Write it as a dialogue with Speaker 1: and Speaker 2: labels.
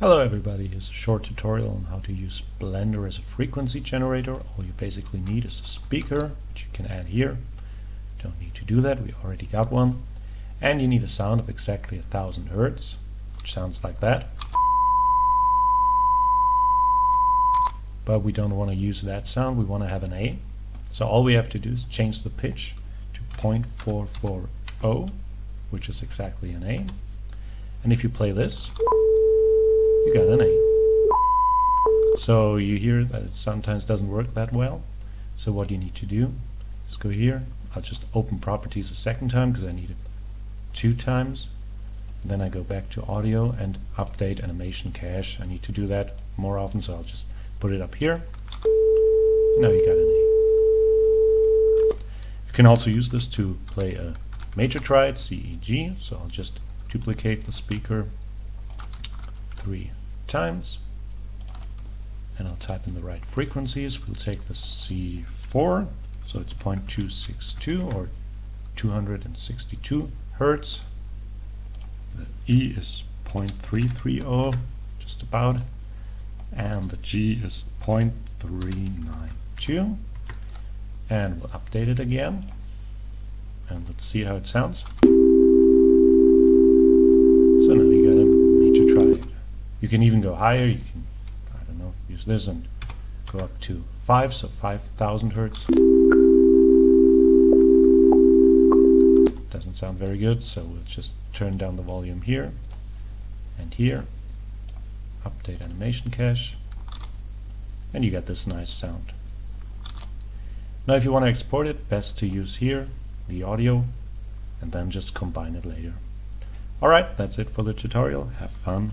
Speaker 1: Hello everybody, here's a short tutorial on how to use Blender as a frequency generator. All you basically need is a speaker, which you can add here. Don't need to do that, we already got one. And you need a sound of exactly a thousand hertz, which sounds like that. But we don't want to use that sound, we want to have an A. So all we have to do is change the pitch to 0.440, which is exactly an A. And if you play this, you got an A. So you hear that it sometimes doesn't work that well. So what you need to do is go here. I'll just open properties a second time because I need it two times. Then I go back to audio and update animation cache. I need to do that more often, so I'll just put it up here. Now you got an A. You can also use this to play a major triad, C, E, G. So I'll just duplicate the speaker three times and I'll type in the right frequencies. We'll take the C4, so it's 0.262 or 262 hertz. The E is 0.330, just about, and the G is 0.392. And we'll update it again, and let's see how it sounds. So now you got a major triad. You can even go higher. You can, I don't know, use this and go up to 5, so 5,000 hertz. Doesn't sound very good, so we'll just turn down the volume here and here. Update animation cache. And you get this nice sound. Now if you want to export it, best to use here, the audio, and then just combine it later. Alright, that's it for the tutorial. Have fun